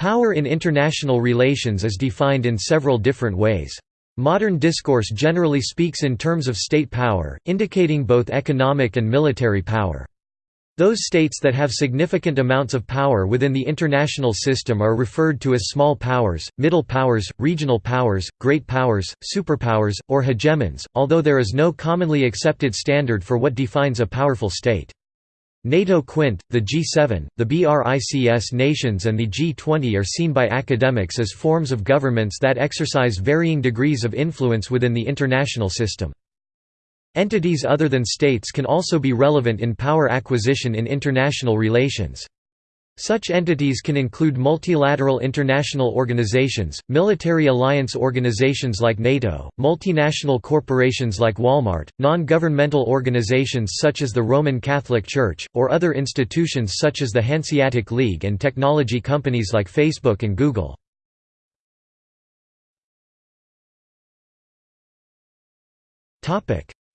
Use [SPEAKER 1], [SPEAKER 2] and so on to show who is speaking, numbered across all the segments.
[SPEAKER 1] Power in international relations is defined in several different ways. Modern discourse generally speaks in terms of state power, indicating both economic and military power. Those states that have significant amounts of power within the international system are referred to as small powers, middle powers, regional powers, great powers, superpowers, or hegemons, although there is no commonly accepted standard for what defines a powerful state. NATO Quint, the G7, the BRICS nations and the G20 are seen by academics as forms of governments that exercise varying degrees of influence within the international system. Entities other than states can also be relevant in power acquisition in international relations. Such entities can include multilateral international organizations, military alliance organizations like NATO, multinational corporations like Walmart, non-governmental organizations such as the Roman Catholic Church, or other institutions such as the Hanseatic League and technology companies like Facebook and Google.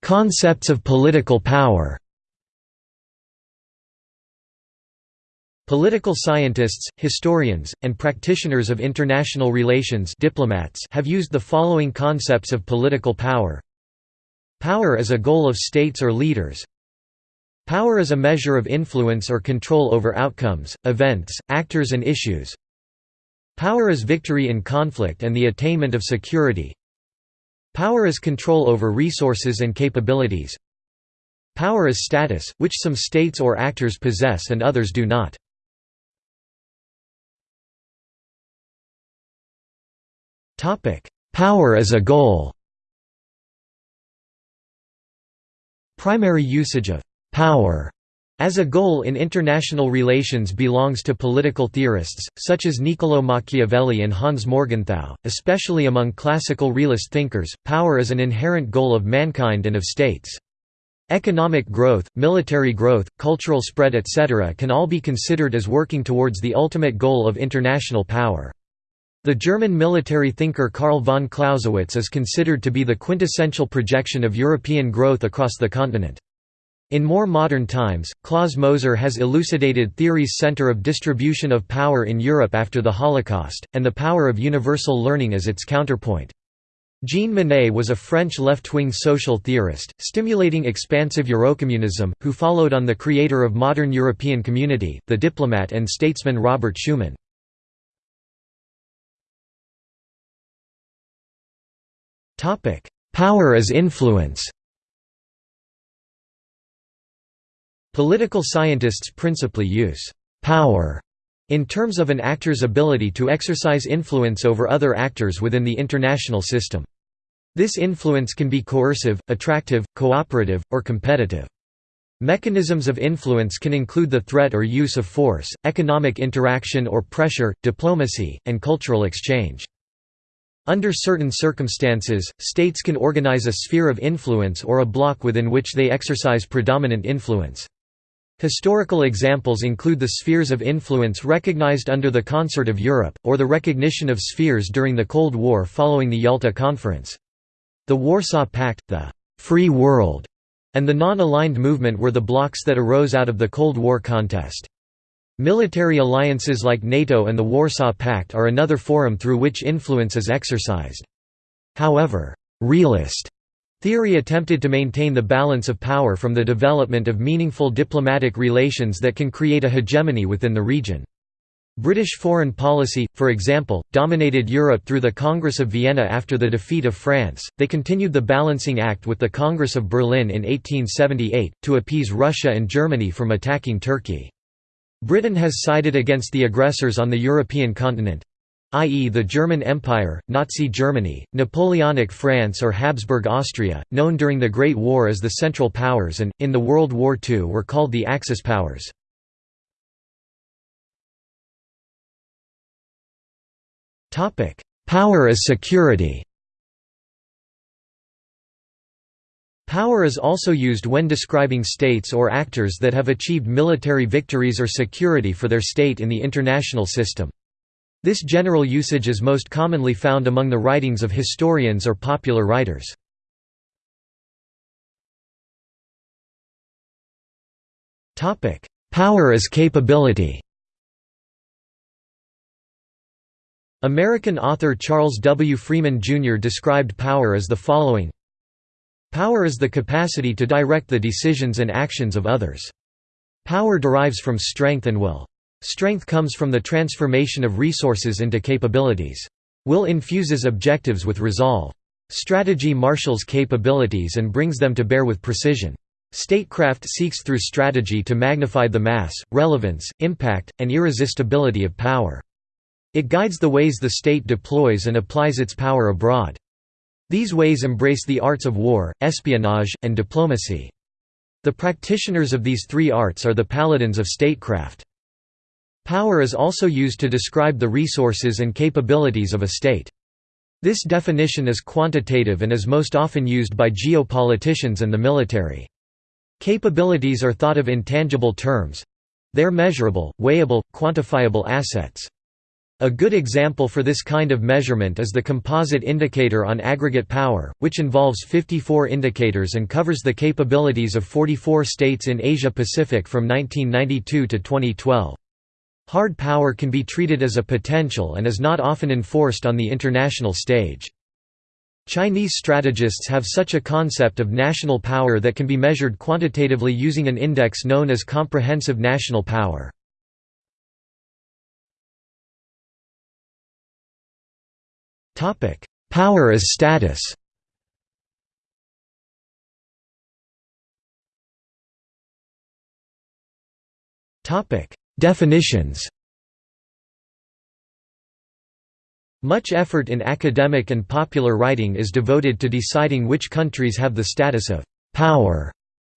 [SPEAKER 1] Concepts of political power Political scientists, historians, and practitioners of international relations diplomats have used the following concepts of political power. Power as a goal of states or leaders Power is a measure of influence or control over outcomes, events, actors and issues Power is victory in conflict and the attainment of security Power is control over resources and capabilities Power is status, which some states or actors possess and others do not. Topic: Power as a goal. Primary usage of power as a goal in international relations belongs to political theorists, such as Niccolò Machiavelli and Hans Morgenthau, especially among classical realist thinkers, power is an inherent goal of mankind and of states. Economic growth, military growth, cultural spread etc. can all be considered as working towards the ultimate goal of international power. The German military thinker Karl von Clausewitz is considered to be the quintessential projection of European growth across the continent. In more modern times, Klaus Moser has elucidated theory's center of distribution of power in Europe after the Holocaust, and the power of universal learning as its counterpoint. Jean Monnet was a French left-wing social theorist, stimulating expansive Eurocommunism, who followed on the creator of modern European community, the diplomat and statesman Robert Schuman. Topic: Power as influence. Political scientists principally use power in terms of an actor's ability to exercise influence over other actors within the international system. This influence can be coercive, attractive, cooperative, or competitive. Mechanisms of influence can include the threat or use of force, economic interaction or pressure, diplomacy, and cultural exchange. Under certain circumstances, states can organize a sphere of influence or a bloc within which they exercise predominant influence. Historical examples include the spheres of influence recognized under the Concert of Europe, or the recognition of spheres during the Cold War following the Yalta Conference. The Warsaw Pact, the «free world», and the non-aligned movement were the blocs that arose out of the Cold War contest. Military alliances like NATO and the Warsaw Pact are another forum through which influence is exercised. However, realist theory attempted to maintain the balance of power from the development of meaningful diplomatic relations that can create a hegemony within the region. British foreign policy, for example, dominated Europe through the Congress of Vienna after the defeat of France. They continued the balancing act with the Congress of Berlin in 1878, to appease Russia and Germany from attacking Turkey. Britain has sided against the aggressors on the European continent i.e. the German Empire, Nazi Germany, Napoleonic France or Habsburg Austria, known during the Great War as the Central Powers and, in the World War II were called the Axis powers. Power as security Power is also used when describing states or actors that have achieved military victories or security for their state in the international system. This general usage is most commonly found among the writings of historians or popular writers. Power as capability American author Charles W. Freeman Jr. described power as the following Power is the capacity to direct the decisions and actions of others. Power derives from strength and will. Strength comes from the transformation of resources into capabilities. Will infuses objectives with resolve. Strategy marshals capabilities and brings them to bear with precision. Statecraft seeks through strategy to magnify the mass, relevance, impact, and irresistibility of power. It guides the ways the state deploys and applies its power abroad. These ways embrace the arts of war, espionage, and diplomacy. The practitioners of these three arts are the paladins of statecraft. Power is also used to describe the resources and capabilities of a state. This definition is quantitative and is most often used by geopoliticians and the military. Capabilities are thought of in tangible terms. They're measurable, weighable, quantifiable assets. A good example for this kind of measurement is the Composite Indicator on Aggregate Power, which involves 54 indicators and covers the capabilities of 44 states in Asia-Pacific from 1992 to 2012. Hard power can be treated as a potential and is not often enforced on the international stage. Chinese strategists have such a concept of national power that can be measured quantitatively using an index known as comprehensive national power. Topic: Power as status. Topic: Definitions. Much effort in academic and popular writing is devoted to deciding which countries have the status of power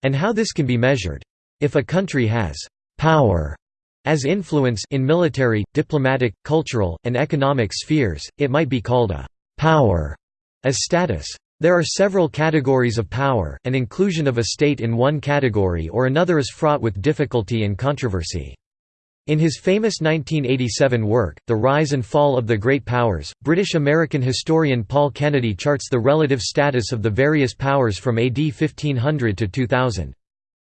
[SPEAKER 1] and how this can be measured. If a country has power as influence in military, diplomatic, cultural, and economic spheres, it might be called a «power» as status. There are several categories of power, and inclusion of a state in one category or another is fraught with difficulty and controversy. In his famous 1987 work, The Rise and Fall of the Great Powers, British-American historian Paul Kennedy charts the relative status of the various powers from AD 1500 to 2000.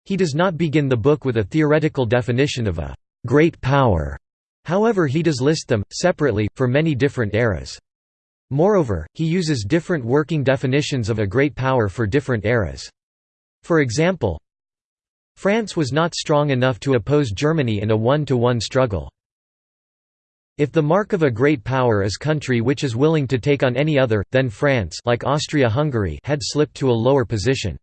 [SPEAKER 1] He does not begin the book with a theoretical definition of a great power. However he does list them, separately, for many different eras. Moreover, he uses different working definitions of a great power for different eras. For example, France was not strong enough to oppose Germany in a one-to-one -one struggle. If the mark of a great power is country which is willing to take on any other, then France like Austria-Hungary had slipped to a lower position.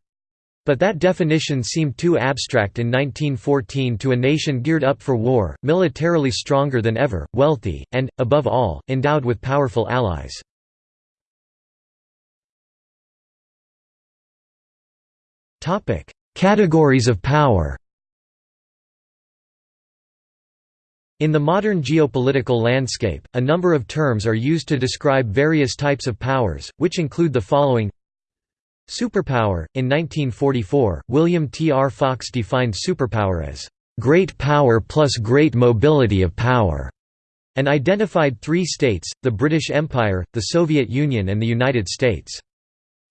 [SPEAKER 1] But that definition seemed too abstract in 1914 to a nation geared up for war, militarily stronger than ever, wealthy, and, above all, endowed with powerful allies. Categories of power In the modern geopolitical landscape, a number of terms are used to describe various types of powers, which include the following Superpower In 1944, William T. R. Fox defined superpower as, "...great power plus great mobility of power", and identified three states, the British Empire, the Soviet Union and the United States.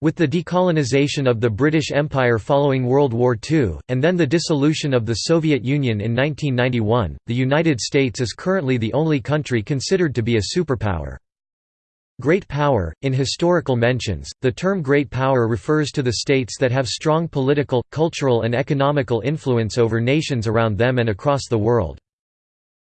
[SPEAKER 1] With the decolonization of the British Empire following World War II, and then the dissolution of the Soviet Union in 1991, the United States is currently the only country considered to be a superpower. Great power – In historical mentions, the term great power refers to the states that have strong political, cultural and economical influence over nations around them and across the world.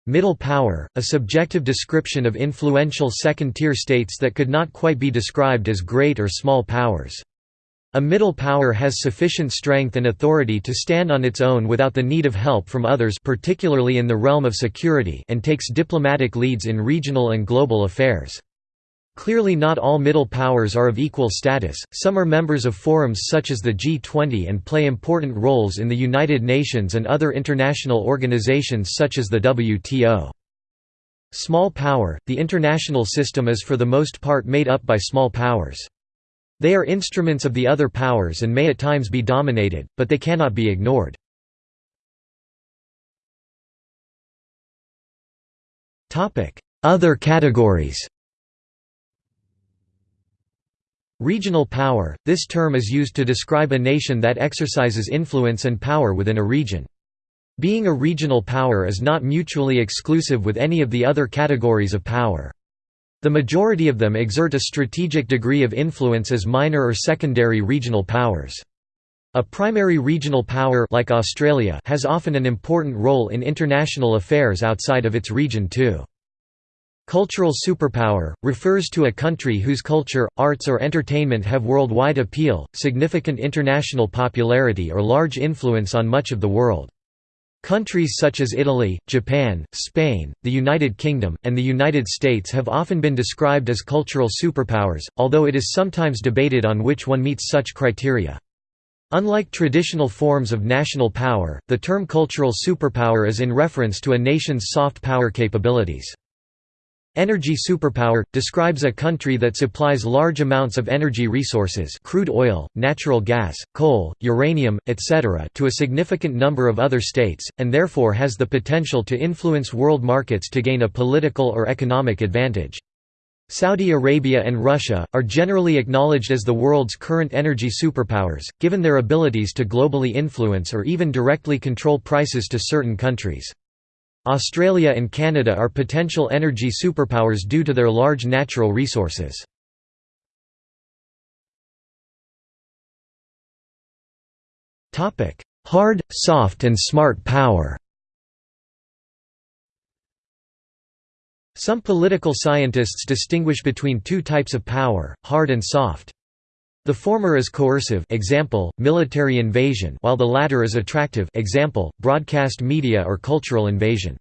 [SPEAKER 1] Middle power – A subjective description of influential second-tier states that could not quite be described as great or small powers. A middle power has sufficient strength and authority to stand on its own without the need of help from others particularly in the realm of security and takes diplomatic leads in regional and global affairs. Clearly not all middle powers are of equal status, some are members of forums such as the G20 and play important roles in the United Nations and other international organizations such as the WTO. Small power – The international system is for the most part made up by small powers. They are instruments of the other powers and may at times be dominated, but they cannot be ignored. Other categories Regional power – This term is used to describe a nation that exercises influence and power within a region. Being a regional power is not mutually exclusive with any of the other categories of power. The majority of them exert a strategic degree of influence as minor or secondary regional powers. A primary regional power like Australia has often an important role in international affairs outside of its region too. Cultural superpower, refers to a country whose culture, arts or entertainment have worldwide appeal, significant international popularity or large influence on much of the world. Countries such as Italy, Japan, Spain, the United Kingdom, and the United States have often been described as cultural superpowers, although it is sometimes debated on which one meets such criteria. Unlike traditional forms of national power, the term cultural superpower is in reference to a nation's soft power capabilities. Energy superpower – describes a country that supplies large amounts of energy resources crude oil, natural gas, coal, uranium, etc. to a significant number of other states, and therefore has the potential to influence world markets to gain a political or economic advantage. Saudi Arabia and Russia, are generally acknowledged as the world's current energy superpowers, given their abilities to globally influence or even directly control prices to certain countries. Australia and Canada are potential energy superpowers due to their large natural resources. Hard, soft and smart power Some political scientists distinguish between two types of power, hard and soft. The former is coercive example, military invasion while the latter is attractive example, broadcast media or cultural invasion.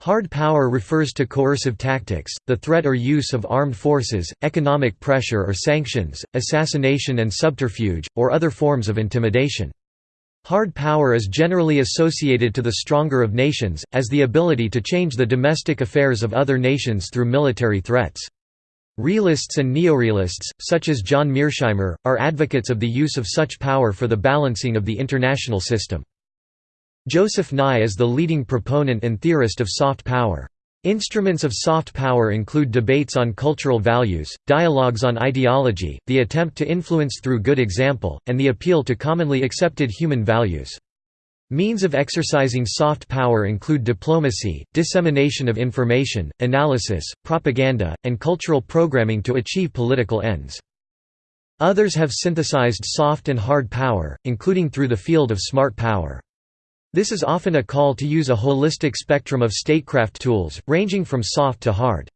[SPEAKER 1] Hard power refers to coercive tactics, the threat or use of armed forces, economic pressure or sanctions, assassination and subterfuge, or other forms of intimidation. Hard power is generally associated to the stronger of nations, as the ability to change the domestic affairs of other nations through military threats. Realists and neorealists, such as John Mearsheimer, are advocates of the use of such power for the balancing of the international system. Joseph Nye is the leading proponent and theorist of soft power. Instruments of soft power include debates on cultural values, dialogues on ideology, the attempt to influence through good example, and the appeal to commonly accepted human values. Means of exercising soft power include diplomacy, dissemination of information, analysis, propaganda, and cultural programming to achieve political ends. Others have synthesized soft and hard power, including through the field of smart power. This is often a call to use a holistic spectrum of statecraft tools, ranging from soft to hard.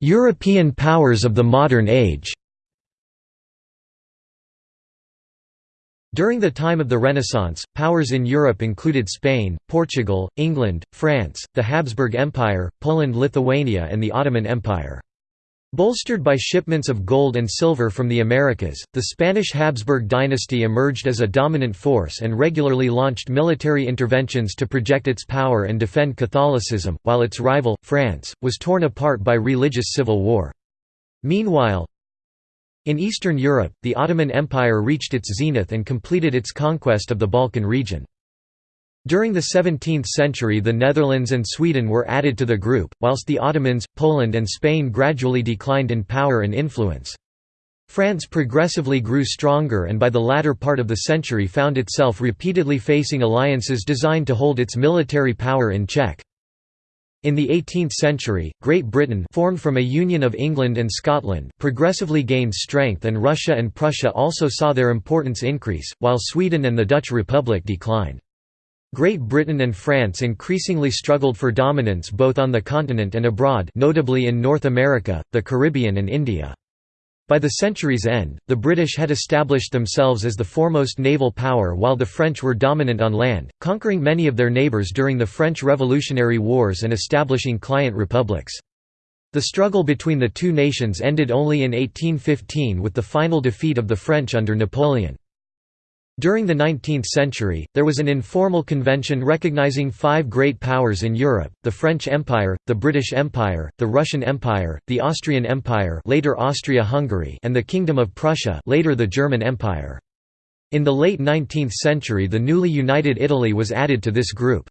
[SPEAKER 1] European powers of the modern age During the time of the Renaissance, powers in Europe included Spain, Portugal, England, France, the Habsburg Empire, Poland-Lithuania and the Ottoman Empire. Bolstered by shipments of gold and silver from the Americas, the Spanish Habsburg dynasty emerged as a dominant force and regularly launched military interventions to project its power and defend Catholicism, while its rival, France, was torn apart by religious civil war. Meanwhile, in Eastern Europe, the Ottoman Empire reached its zenith and completed its conquest of the Balkan region. During the 17th century the Netherlands and Sweden were added to the group, whilst the Ottomans, Poland and Spain gradually declined in power and influence. France progressively grew stronger and by the latter part of the century found itself repeatedly facing alliances designed to hold its military power in check. In the 18th century, Great Britain formed from a union of England and Scotland progressively gained strength and Russia and Prussia also saw their importance increase, while Sweden and the Dutch Republic declined. Great Britain and France increasingly struggled for dominance both on the continent and abroad notably in North America, the Caribbean and India. By the century's end, the British had established themselves as the foremost naval power while the French were dominant on land, conquering many of their neighbours during the French Revolutionary Wars and establishing client republics. The struggle between the two nations ended only in 1815 with the final defeat of the French under Napoleon. During the 19th century, there was an informal convention recognizing five great powers in Europe, the French Empire, the British Empire, the Russian Empire, the Austrian Empire later Austria-Hungary and the Kingdom of Prussia later the German Empire. In the late 19th century the newly united Italy was added to this group.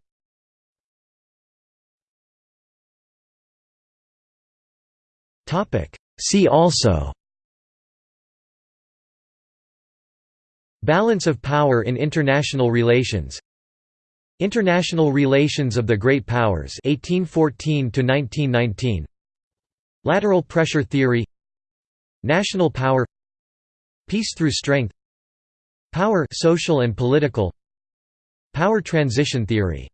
[SPEAKER 1] See also Balance of power in international relations. International Relations of the Great Powers 1814 to 1919 Lateral pressure theory. National power. Peace through strength. Power social and political. Power transition theory